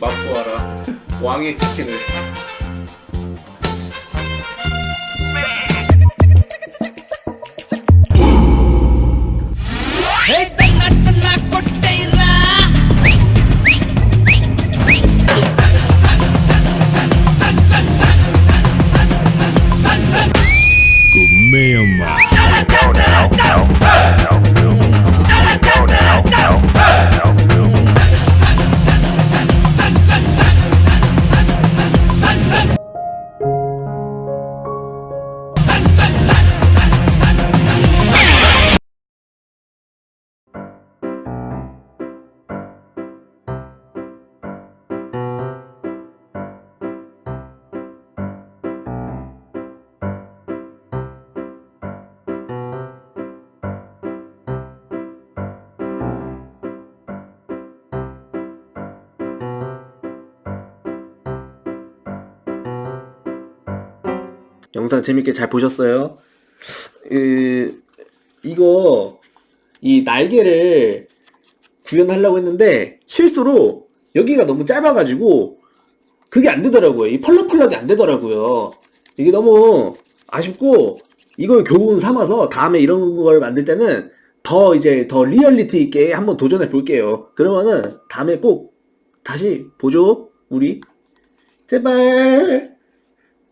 맛보아라. 왕의 치킨을 영상 재밌게 잘 보셨어요? 그, 이거 이 날개를 구현하려고 했는데 실수로 여기가 너무 짧아가지고 그게 안 되더라고요. 이 펄럭펄럭이 안 되더라고요. 이게 너무 아쉽고 이걸 교훈 삼아서 다음에 이런 걸 만들 때는 더 이제 더 리얼리티 있게 한번 도전해 볼게요. 그러면은 다음에 꼭 다시 보죠. 우리 제발.